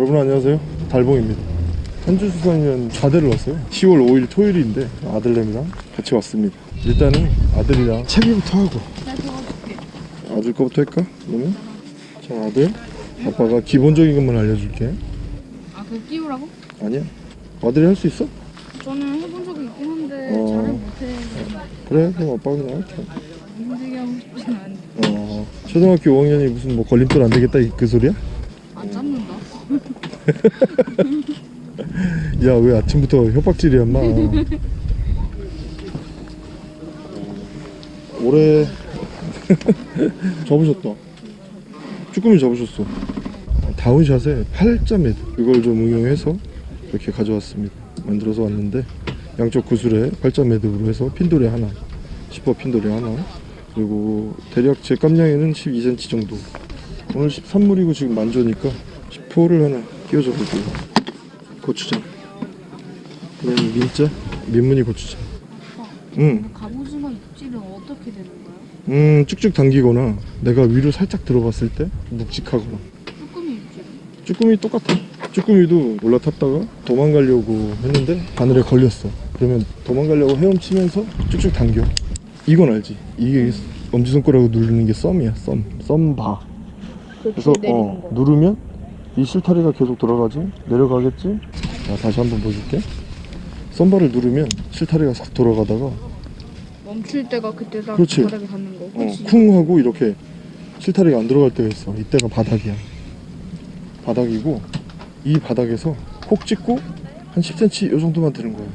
여러분 안녕하세요 달봉입니다 현주수산이면 좌대를 왔어요 10월 5일 토요일인데 아들내미랑 같이 왔습니다 일단은 아들이랑 채비부터 하고. 아들 거부터 할까? 그러면 자 아들 아빠가 기본적인 것만 알려줄게 아, 그거 끼우라고? 아니야 아들이 할 수 있어? 저는 해본 적이 있긴 한데 어. 잘은 못해. 그래 그럼 아빠가 그냥 할게 힘들게 하고 싶진 않은데. 어 초등학교 5학년이 무슨 뭐 걸림돌 안 되겠다 이- 그 소리야? 야 왜 아침부터 협박질이야 인마 올해 접으셨다. 쭈꾸미 접으셨어. down shot에 8자 매듭 이걸 좀 응용해서 이렇게 가져왔습니다. 만들어서 왔는데 양쪽 구슬에 8자 매듭으로 해서 핀도래 하나 10호 핀돌이 하나 그리고 대략 제 깜냥에는 12cm 정도. 오늘 13물이고 지금 만조니까 10호를 하나 끼워줘 볼게요 고추장. 그다음 민자? 민무늬 고추장. 응, 갑오징어 입질은 어떻게 되는 거야? 음 쭉쭉 당기거나 내가 위로 살짝 들어갔을 때 묵직하거나. 쭈꾸미 입질. 쭈꾸미 똑같아. 쭈꾸미도 올라탔다가 도망가려고 했는데 바늘에 걸렸어. 그러면 도망가려고 헤엄치면서 쭉쭉 당겨. 이건 알지? 이게 엄지손가락으로 누르는 게 썸이야 썸. 썸바. 그래서 어 누르면 이 실타리가 계속 돌아가지? 내려가겠지? 자 다시 한번 보여줄게. 썸바를 누르면 실타리가 싹 돌아가다가 멈출 때가 그때 딱 그렇지. 바닥에 닿는 거. 어, 그렇지. 쿵 하고 이렇게 실타리가 안 들어갈 때가 있어. 이때가 바닥이야. 바닥이고 이 바닥에서 콕 찍고 한 10cm 이 정도만 드는 거야.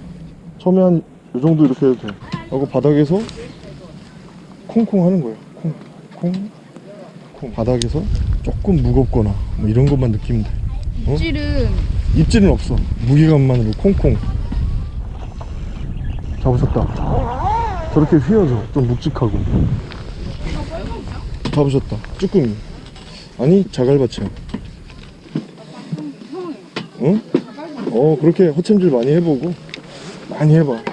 처음에 한 이 정도 이렇게 해도 돼. 하고 바닥에서 콩콩 하는 거야. 콩콩 콩 바닥에서 조금 무겁거나 뭐 이런 것만 느끼면 돼. 어? 입질은 입질은 없어. 무게감만으로 콩콩. 잡으셨다. 저렇게 휘어져. 좀 묵직하고. 잡으셨다. 쭈꾸미. 아니 자갈밭이야. 응? 어 그렇게 헛챔질 많이 해보고 많이 해봐.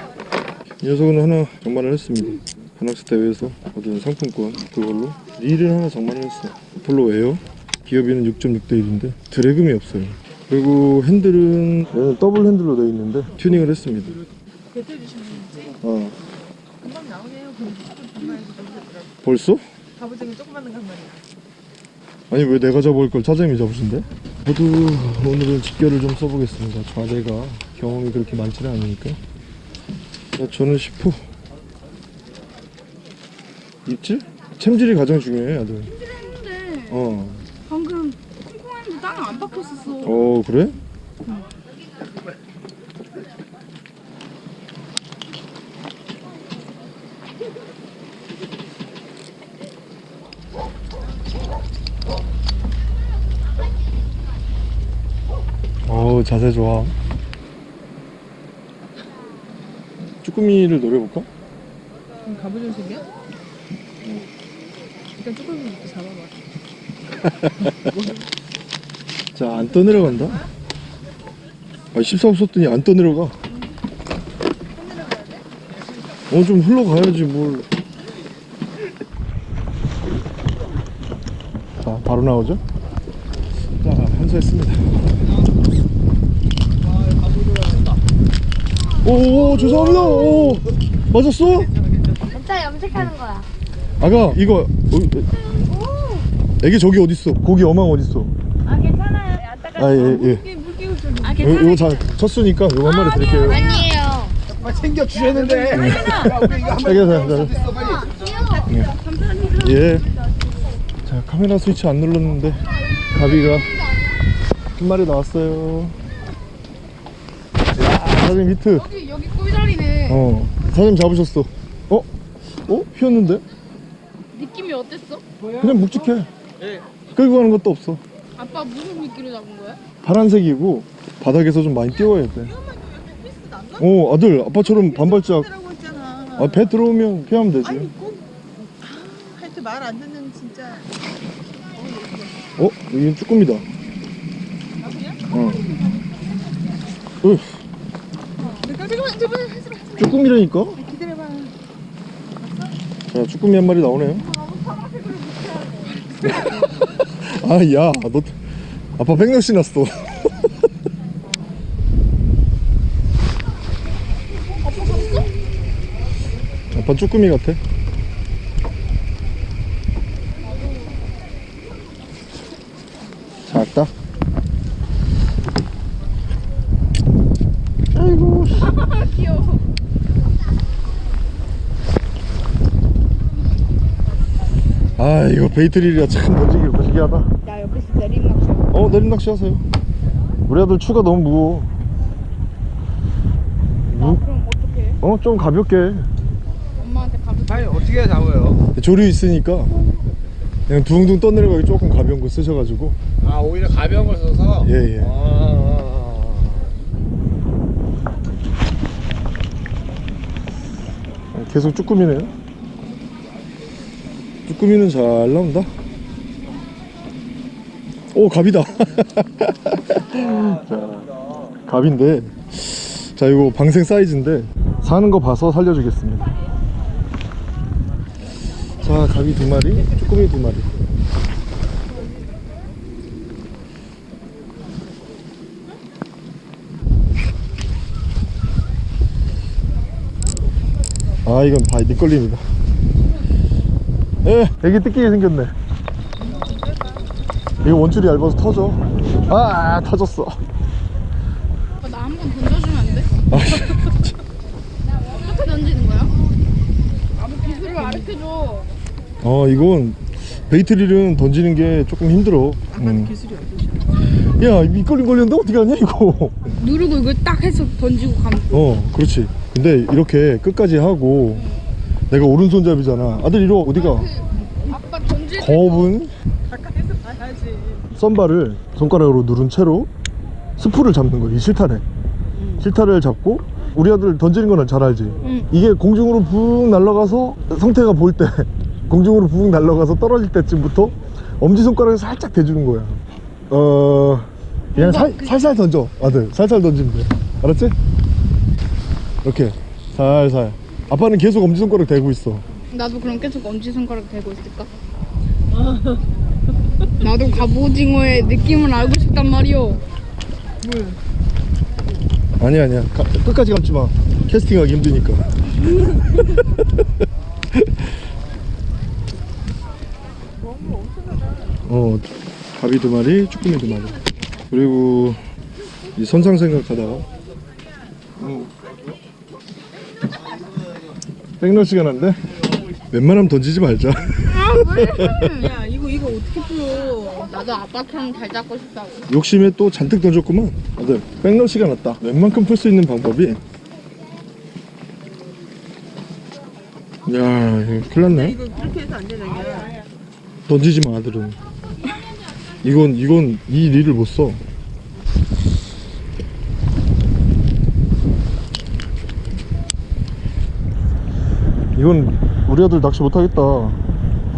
이 녀석은 하나 장만을 했습니다. 바낙스 대회에서 얻은 상품권 그걸로 릴을 하나 장만을 했어 아폴로 에어 기어비는 6.6대 1인데 drag음이 없어요 그리고 핸들은 얘는 더블 핸들로 되어 있는데 튜닝을 했습니다 배틀 주시는 건지 어 금방 나오네요. 그럼 벌써? 갑오징어 조그마한 간만이야. 아니 왜 내가 잡을 걸 차장님이 잡으신대? 저도 오늘은 집결을 좀 써보겠습니다 좌대가 경험이 그렇게 많지는 않으니까 자, 저는 10호 입질? 챔질이 가장 중요해 아들 어. 방금 콩콩했는데 땅에 안 박혔었어. 어 그래? 어우 자세 좋아 쭈꾸미를 노려볼까? 갑오징어 생겨? 일단 쭈꾸미부터 잡아봐. 자 안 떠내려간다 아 14호 썼더니 안 떠내려가 어 좀 흘러가야지 뭘 자, 바로 나오죠? 자, 한수했습니다. 오, 죄송합니다. 오, 맞았어? 진짜 염색하는 거야. 아가, 이거, 어, 애기 저기 어딨어? 고기 어망 어딨어? 아 괜찮아요. 안타까. 아, 예, 예. 물 끼고 좀. 아 이거, 이거 잘 쳤으니까 이거 한 마리 드릴게요. 아니에요. 챙겨 주셨는데. 야, 우리 이거 한 잘. 있어 빨리. 예. 자, 카메라 스위치 안 눌렀는데 가비가 한 마리 나왔어요. 야, 사장님 히트. 여기 여기 꿀자리네. 어, 사장님 잡으셨어. 어? 어? 휘었는데? 느낌이 어땠어? 그냥 묵직해. 끌고 가는 것도 없어. 아빠 무슨 미끼로 잡은 거야? 파란색이고 바닥에서 좀 많이 띄워야 돼. 어, 아들, 아빠처럼 반발짝. 아, 배 들어오면 피하면 되지. 아니 꼭 아, 하여튼 말 안 듣는 진짜. 어? 이게 쭈꾸미다. 어. 으, 내가 잠깐만 잠깐만 하지 마. 쭈꾸미라니까? 기다려봐. 자, 쭈꾸미 한 마리 나오네요. 아야 너 아빠 백력 신났어. 아빠 쭈꾸미 같아? 이거 베이트릴이라 참 던지기 무시기 하다 나 옆에서 쳐. 어 내림 낚시 하세요 우리 아들 추가 너무 무거워 무, 그럼 어떡해? 어좀 가볍게 엄마한테 가볍게. 아니 어떻게 잡아요? 조류 있으니까 그냥 둥둥 떠내려가기 조금 가벼운 거 쓰셔가지고 아 오히려 가벼운 걸 써서. 예, 예. 아, 아, 아. 계속 쭈꾸미네요 쭈 꾸미는 잘 나온다? 오 갑이다. 자 갑인데. 자 이거 방생 사이즈인데 사는 거 봐서 살려주겠습니다. 자 갑이 두 마리 쭈꾸미 두 마리. 아 이건 바위 밑걸림이다 에 에기 뜯기게 생겼네 이거 원줄이 얇아서 터져 아 터졌어 나 한 번 던져주면 안 돼? 아, 어떻게 던지는 거야? 아무 기술을 가르쳐줘. 어 이건 베이트릴은 던지는 게 조금 힘들어 음. 기술이 어떠셔? 야 밑걸림 걸렸는데 어떻게 하냐 이거 누르고 이걸 딱 해서 던지고 가면. 어 그렇지 근데 이렇게 끝까지 하고 내가 오른손잡이잖아. 아들 이리 와. 어디가? 아빠 던질 때 겁은? 가까이서 봐야지. 썬바를 손가락으로 누른 채로 스프를 잡는 거야 이 실타래. 실타래를 잡고 우리 아들 던지는 거는 잘 알지? 응. 이게 공중으로 붕 날아가서 성태가 보일 때 공중으로 붕 날아가서 떨어질 때쯤부터 엄지손가락에 살짝 대주는 거야. 어 그냥 살, 살살 던져 아들. 살살 던지면 돼. 알았지? 이렇게 살살 아빠는 계속 엄지손가락 대고 있어. 나도 그럼 계속 엄지손가락 대고 있을까? 나도 갑오징어의 느낌을 알고 싶단 말이오. 아니야 아니야. 가- 끝까지 감지 마. 캐스팅하기 힘드니까. 어 가비 두 마리 쭈꾸미 두 마리. 그리고 이 선상 생각하다가. 음. 백럴 시간 한데? 웬만하면 던지지 말자. 야 이거 이거 어떻게 풀어? 나도 아빠처럼 잘 잡고 싶다고. 욕심에 또 잔뜩 던졌구만. 아들 백럴 시간 왔다. 웬만큼 풀 수 있는 방법이. 야 이거 큰일 났네. 이거 그렇게 해서 안 되는 거야. 던지지 마 아들은. 이건 이건 이 릴을 못써 이건 우리 아들 낚시 못하겠다.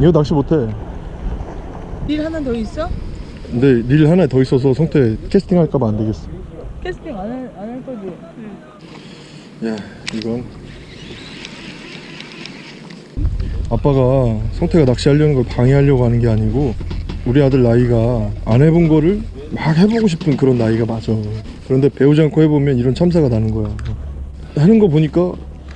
이거 낚시 못해. 일 하나 더 있어? 근데 릴 하나 더 있어서 성태 캐스팅 할까봐 안 되겠어. 캐스팅 안 할 안 할 거지? 야 이건. 아빠가 성태가 낚시하려는 걸 방해하려고 하는 게 아니고 우리 아들 나이가 안 해본 거를 막 해보고 싶은 그런 나이가 맞아. 그런데 배우지 않고 해보면 이런 참사가 나는 거야. 하는 거 보니까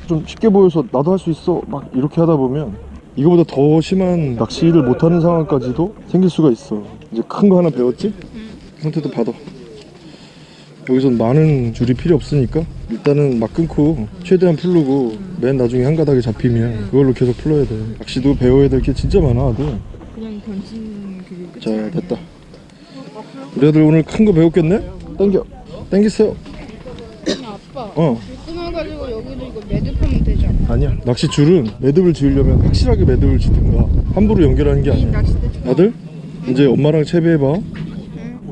좀 쉽게 보여서 나도 할 수 있어. 막 이렇게 하다 보면 이거보다 더 심한 낚시를 못하는 상황까지도 생길 수가 있어. 이제 큰 거 하나 배웠지? 성태도 받아. 여기선 많은 줄이 필요 없으니까 일단은 막 끊고 최대한 풀르고 맨 나중에 한 가닥에 잡히면 그걸로 계속 풀어야 돼. 낚시도 배워야 될 게 진짜 많아 아들. 그냥 던지는 그게 자 됐다. 우리 아들 오늘 큰 거 배웠겠네? 땡겨. 땡기세요. 아빠. 어 끊어가지고 여기도 이거 매듭하면 되잖 아. 아니야 낚시 줄은 매듭을 지으려면 확실하게 매듭을 지든가 함부로 연결하는 게이 아니야. 아들 이제 엄마랑 채비해봐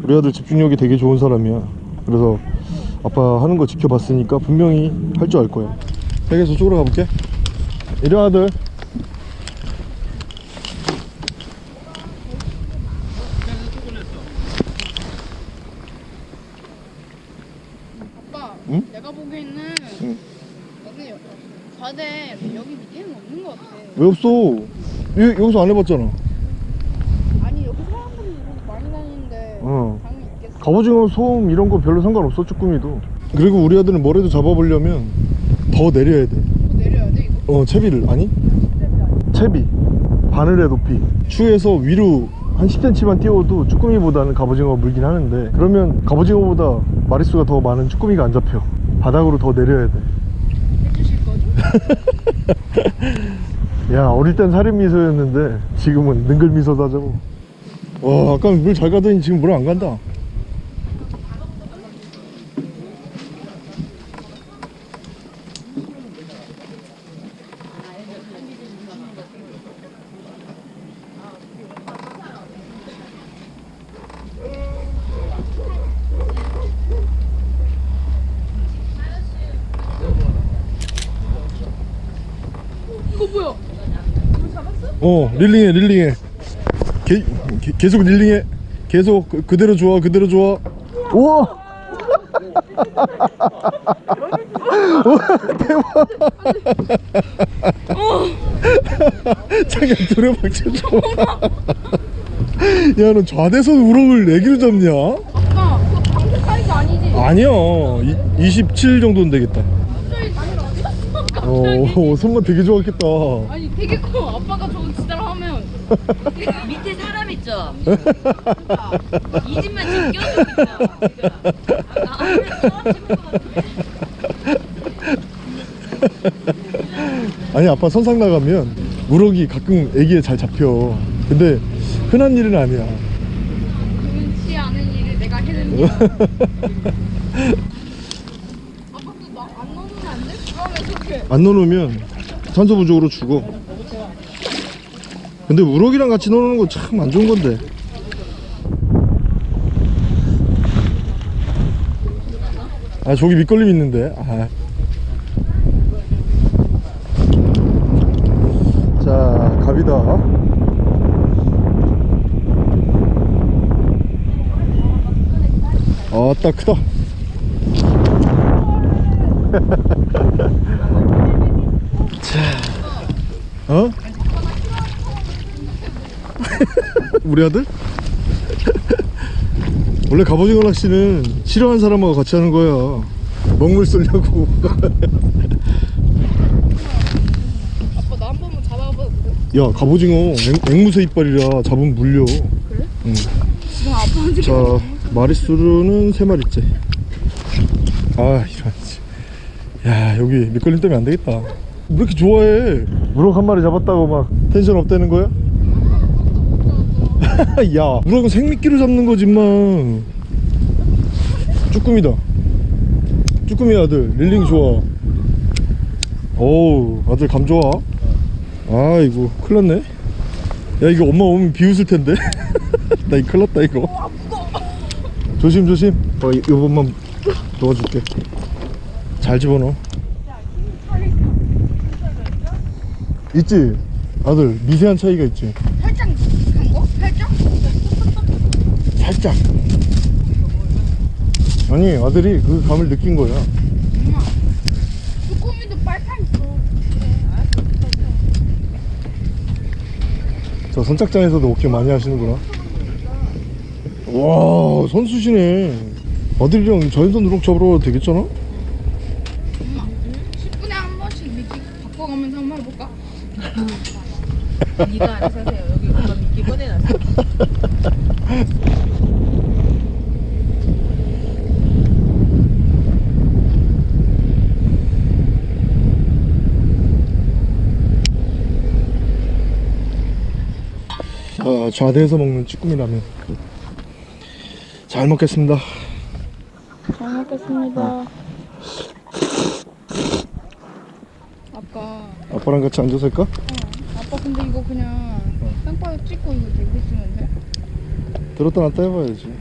우리 아들 집중력이 되게 좋은 사람이야 그래서 아빠 하는 거 지켜봤으니까 분명히 할 줄 알 거야 세계 저쪽으로 가볼게 이리 와 아들 아빠. 응? 내가 보기에는 응. 바다에 여기 밑에는 없는 것 같아. 왜 없어 여, 여기서 안 해봤잖아 아니 여기 사람들이 많이 다니는데 어. 당연히 있겠어. 갑오징어 소음 이런 거 별로 상관없어 쭈꾸미도 그리고 우리 아들은 뭐라도 잡아보려면 더 내려야 돼 또 내려야 돼 이거? 어 채비를 아니 채비 바늘의 높이 추에서 위로 한 10cm만 띄워도 쭈꾸미보다는 갑오징어가 물긴 하는데 그러면 갑오징어보다 마리수가 더 많은 쭈꾸미가 안 잡혀 바닥으로 더 내려야 돼? 야 어릴 땐 살인 미소였는데 지금은 능글 미소도 하자고 와 아까 물 잘 가더니 지금 물 안 간다 이거 뭐야? 어 릴링해 릴링해. 게, 게- 계속 릴링해. 계속 그, 그대로 좋아 그대로 좋아. 우와! 우와 대박 자기야 두레박 쳐줘. 야너 좌대선 우럭을 내기로 잡냐? 아빠 그거 방금 사이즈 아니지? 아니야. 이, 27 정도는 되겠다 어 손만 되게 좋았겠다 아니 되게 커 아빠가 저거 진짜로 하면 밑에 사람 있죠? 이 집만 지금. 아, 것 같은데. 아니 아빠 선상 나가면 우럭이 가끔 애기에 잘 잡혀 근데 흔한 일은 아니야 그렇지 않은 일을 내가 해내는 거 야 아빠도 나안 넣으면 안 돼? 그러면 어떡해 안 넣어놓으면 산소 부족으로 죽어 근데 우럭이랑 같이 넣어놓는 거 참 안 좋은 건데. 아 저기 밑걸림 있는데. 아. 자 갑이다. 아따 크다 어? 우리 아들? 원래 갑오징어 낚시는 싫어하는 사람하고 같이 하는 거야. 먹물 쏠려고. 아빠 나 한 번만 잡아봐도 돼? 야 갑오징어 앵, 앵무새 이빨이라 잡으면 물려. 지금 아빠한테 자 마리수로는 세 마리째 아 이런 씨. 야 여기 밑걸림 때문에 안 되겠다 왜 이렇게 좋아해? 우럭 한 마리 잡았다고 막. 텐션 업되는 거야? 야 우럭은 생미끼로 잡는 거지 만 쭈꾸미다. 쭈꾸미 아들 릴링 좋아. 어우 아들 감 좋아. 아이고 큰일 났네. 야 이거 엄마 오면 비웃을 텐데. 나 이거 큰일 났다 이거. 조심 조심. 어 이- 요번만 도와줄게. 잘 집어넣어 있지 아들 미세한 차이가 있지 살짝 간 거? 살짝? 살짝 아니 아들이 그 감을 느낀 거야 쭈꾸미도 빨판 있어 저 선착장에서도 오케이 많이 하시는구나 와 선수시네 아들이랑 자연산 우럭 잡으러 가도 되겠잖아? 10분에 한 번씩 미끼 바꿔가면서 한번 해볼까? 네가 알아서 하세요. 여기 엄마 미끼 꺼내놨어. 자, 좌대에서 먹는 쭈꾸미 라면. 잘 먹겠습니다. 잘 먹겠습니다 아빠 아빠랑 같이 앉아서 할까? 아빠 근데 이거 그냥 땅바닥 찍고 이거 들고 있으면 돼? 들었다 놨다 해봐야지.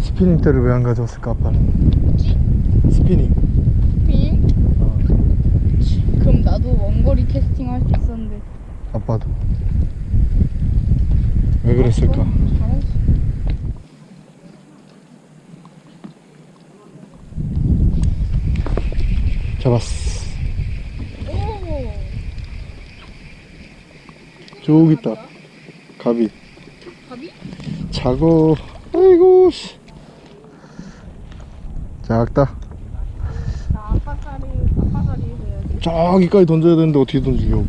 스피닝 대를 왜 안 가져왔을까 아빠는? 스피닝. 빙? 어, 그럼 나도 원거리 캐스팅 할 수 있었는데. 아빠도. 왜 그랬을까? 잘했어 잡았어 오 저기 있다. 가비 밥이? 작어. 아이고 씨. 작다. 저기까지 던져야 되는데 어떻게 던지려고.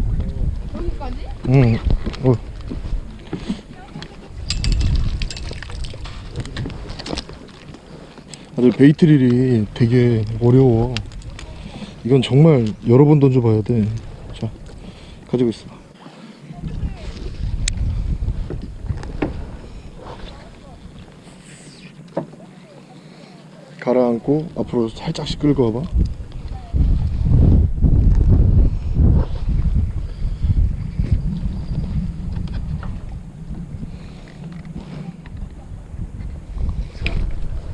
여기까지? 응. 어. 아주 베이트릴이 되게 어려워. 이건 정말 여러 번 던져봐야 돼 자 가지고 있어 가라앉고 앞으로 살짝씩 끌고 와봐.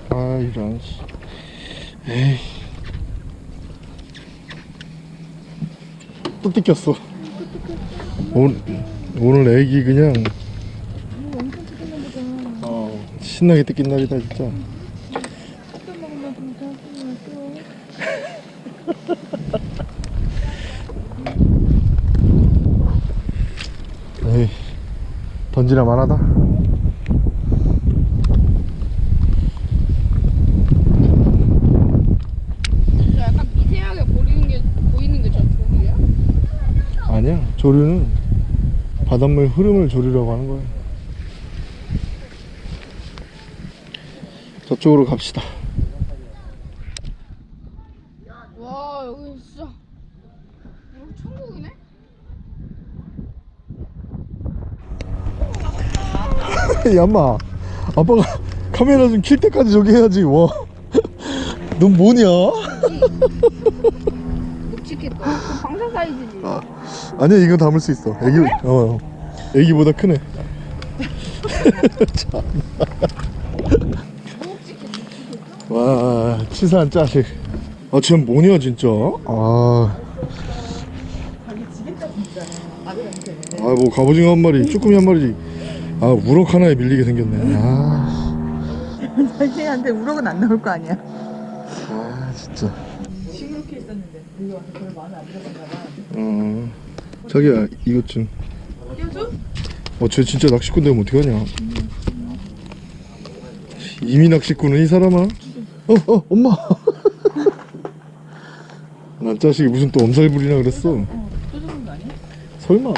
아 이런 씨. 에이. 또 뜯겼어. 오늘, 오늘 애기 그냥 어, 신나게 뜯긴 날이다 진짜 에이 던지나 만하다. 저 약간 미세하게 보이는 게 보이는 게 저 조류야? 아니야. 조류는 바닷물 흐름을 조류라고 하는 거야. 저쪽으로 갑시다 와 여기 진짜 여기 천국이네? 야마. 아빠가 카메라 좀 킬 때까지 저기 해야지 와넌 뭐냐? 묵직했다. 그 방사 사이즈지. 아니야 이거 담을 수 있어. 애기 어 애기보다 크네. 참. 와 치사한 자식. 아쟤 뭐냐 진짜? 아. 아. 뭐 갑오징어 한 마리 쭈꾸미 한 마리 아 우럭 하나에 밀리게 생겼네. 아, 자기한테 우럭은 안 나올 거 아니야. 아 진짜. 시무룩해 있었는데 여기 와서 마음에 안 들었나 봐. 어 자기야 이것 좀. 띄워줘? 어쟤 진짜 낚시꾼 되면 어떡하냐? 이미 낚시꾼은 이 사람아? 어 어 엄마. 난 자식이 무슨 또 엄살 부리나 그랬어. 또거 아니야? 설마.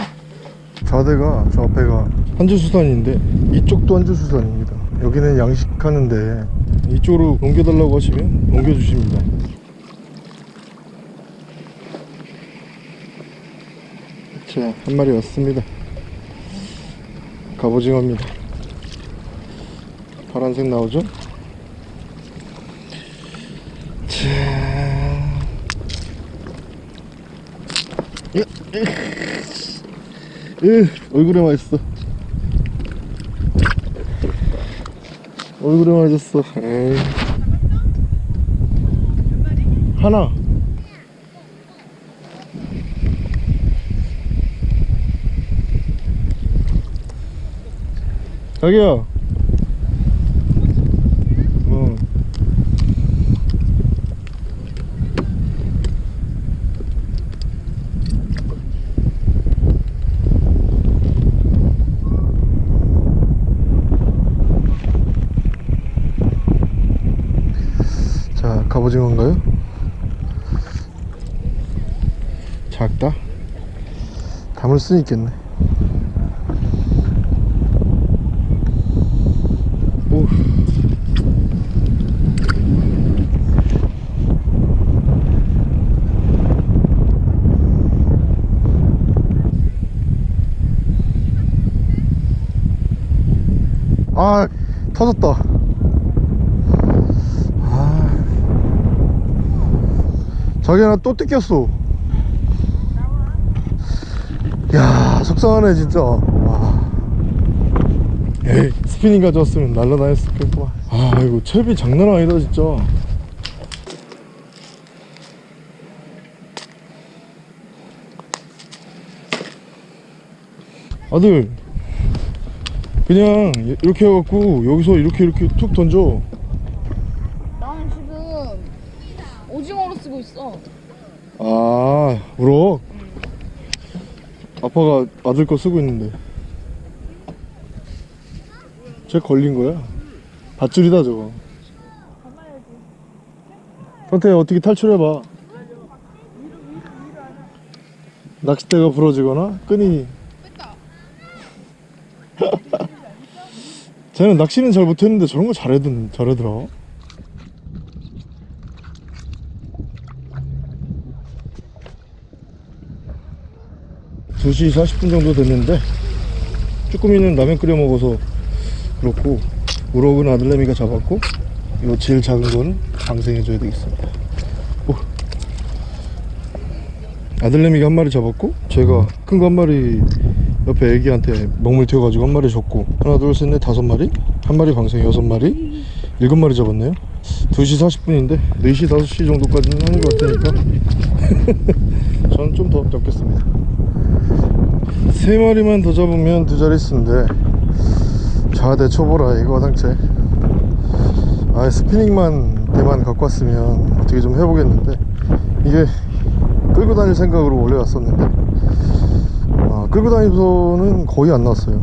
좌대가 저 앞에가 한주수산인데? 이쪽도 한주수산입니다. 여기는 양식하는데 이쪽으로 옮겨달라고 하시면 옮겨주십니다. 자 한 마리 왔습니다. 갑오징어입니다. 파란색 나오죠? 자. 으, 으, 얼굴에 맞았어 얼굴에 맞았어. 에이. 하나. 자기야 어. 자 갑오징어인가요? 작다? 담을 수 있겠네 오. 아 터졌다 아 자기야 나또 뜯겼어 야 속상하네 진짜. 와. 에이 스피닝 가져왔으면 날라다녔을 거구만 아 이거 채비 장난 아니다 진짜. 아들 그냥 이렇게 해갖고 여기서 이렇게 이렇게 툭 던져. 나는 지금 오징어로 쓰고 있어. 아 우럭 아빠가 아들 거 쓰고 있는데. 쟤 걸린 거야? 밧줄이다 저거. 선태 어떻게 탈출해봐. 낚싯대가 부러지거나? 끈이. 쟤는 낚시는 잘 못했는데 저런 거 잘하던 잘하더라. 두시 40분 정도 됐는데 쭈꾸미는 라면 끓여 먹어서 그렇고 우럭은 아들내미가 잡았고 요 제일 작은 건 방생해 줘야 되겠습니다. 오. 아들내미가 한 마리 잡았고 제가 큰 거 한 마리 옆에 애기한테 먹물 튀어가지고 한 마리 줬고 하나 둘셋넷 다섯 마리 한 마리 방생 여섯 마리 일곱 마리 잡았네요 2시 40분인데 4시 5시 정도까지는 하는 것 같으니까 저는 좀 더 잡겠습니다 세 마리만 더 잡으면 두 자릿수인데 자대 초보라 이거 당체 아 스피닝만 대만 갖고 왔으면 어떻게 좀 해보겠는데 이게 끌고 다닐 생각으로 원래 왔었는데 아, 끌고 다니면서는 거의 안 나왔어요.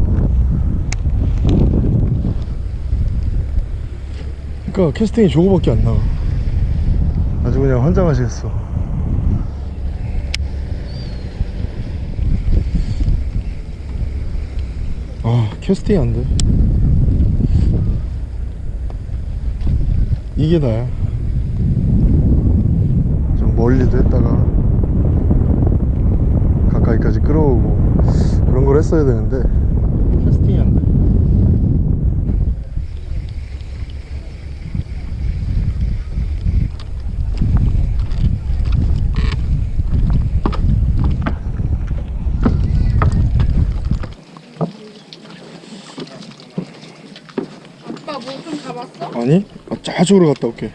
그러니까 캐스팅이 저거밖에 안 나와. 아주 그냥 환장하시겠어. 아, 캐스팅이 안 돼. 이게 나야. 좀 멀리도 했다가 가까이까지 끌어오고 그런 걸 했어야 되는데 캐스팅이 안 돼. 아빠 뭐 좀 잡았어? 아니? 아, 저쪽으로 갔다 올게.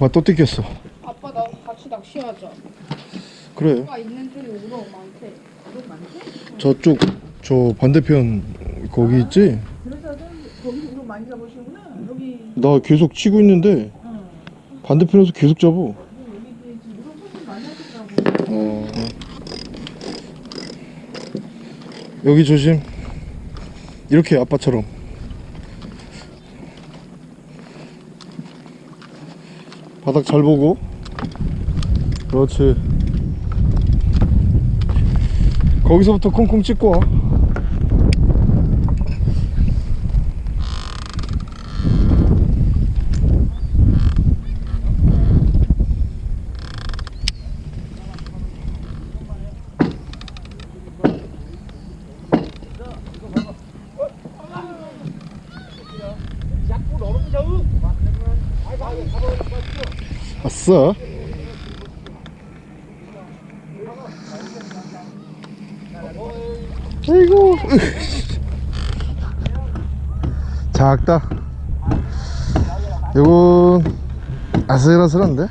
아빠 또 뜯겼어. 아빠 나 같이 낚시하자. 그래. 아빠 있는 쪽에 우럭 많대. 우럭 많대? 저쪽 저 반대편 거기 있지? 그래서 거기 우로 많이 잡으시구나. 여기 나 계속 치고 있는데 반대편에서 계속 잡아. 어. 여기 조심. 이렇게 아빠처럼. 바닥 잘 보고. 그렇지. 거기서부터 콩콩 찍고 와. 아싸. 아이고. 작다. 이건 아슬아슬한데?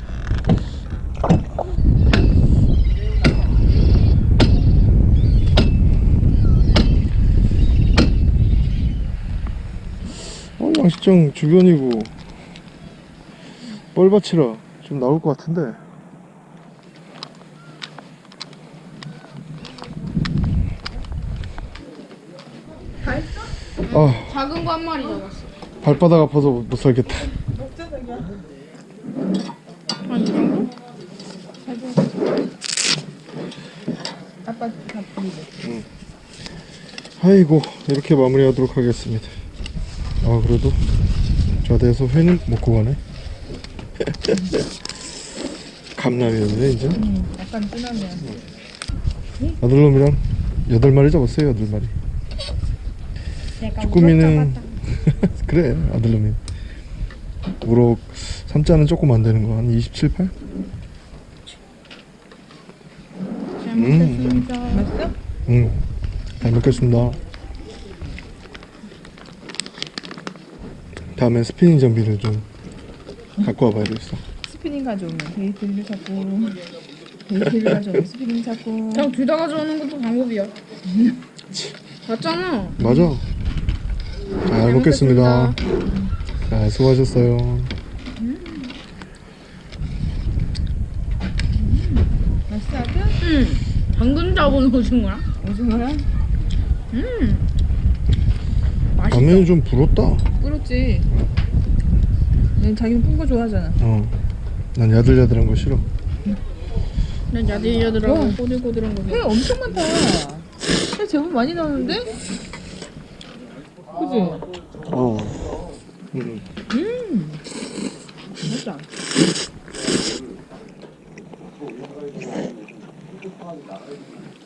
어, 양식장 주변이고 뻘밭이라 좀 나올 것 같은데 아 작은 거 한 마리 잡았어. 발바닥 아파서 못 살겠다 한이 정도? 아빠 다 보이죠? 아이고 이렇게 마무리하도록 하겠습니다 아 그래도 좌대에서 회는 먹고 가네 감남이었네 이제 약간 진하면. 아들놈이랑 여덟 마리 잡았어요 여덟 마리 쭈꾸미는 그래 아들 놈이 우럭 삼자는 조금 안 되는 거 한 27, 8? 음, 맛있어? 음, 잘 먹겠습니다. 다음엔 스피닝 장비를 좀 갖고 와봐야겠어. 스피닝 가져오면 bait를 찾고 bait를 가져오면 스피닝 찾고 그냥 둘 다 가져오는 것도 방법이야. 맞잖아. 맞아. 잘 먹겠습니다. 자, 수고하셨어요. 맛있어 아들? 응. 방금 잡은 오징어야? 오징어야? 음. 맛있어. 라면이 좀 불었다. 뿌렸지 넌 자기는 푼 거 좋아하잖아 어. 난 야들야들한 거 싫어. 난 야들야들하고 어. 꼬들꼬들한 거. 회 엄청 많다 회 제법 많이 나오는데? 그지? 어. 음. 맛있다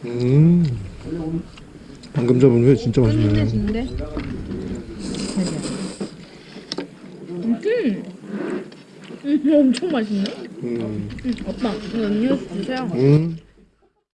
음. 방금 잡은 회 진짜 맛있네. 근데야 음. 음, 엄청 맛있네. 음. 음, 오빠, 이거 음료수 주세요. 음.